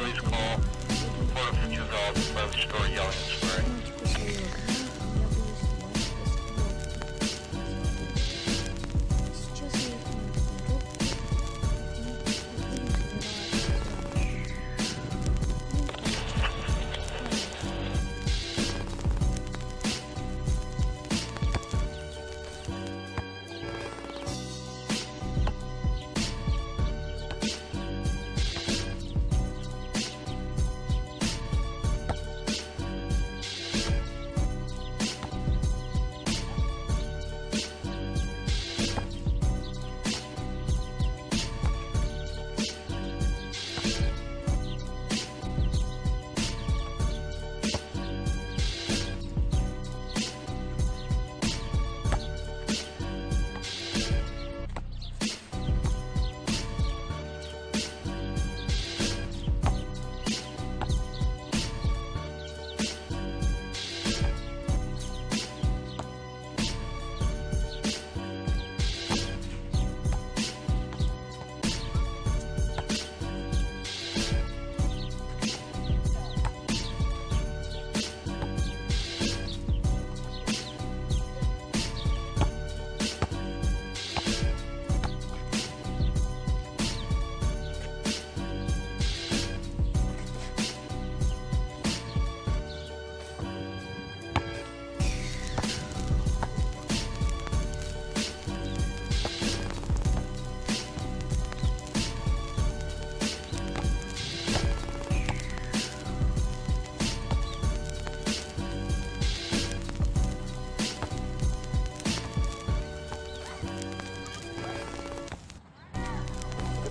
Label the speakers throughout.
Speaker 1: Leaves call. Port of 2000, left store yelling and swearing.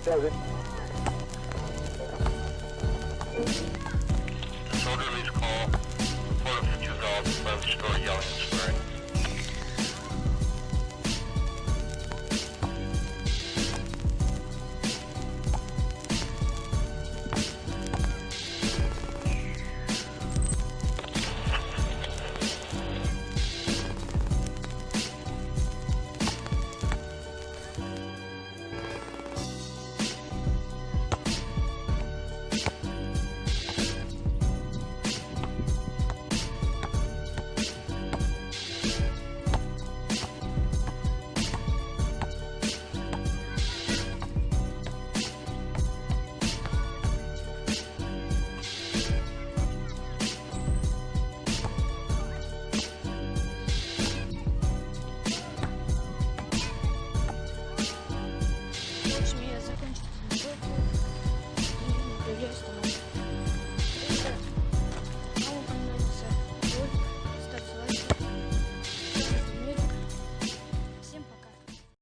Speaker 1: Soldier leaves call. Port of 2000, left store yelling and swearing.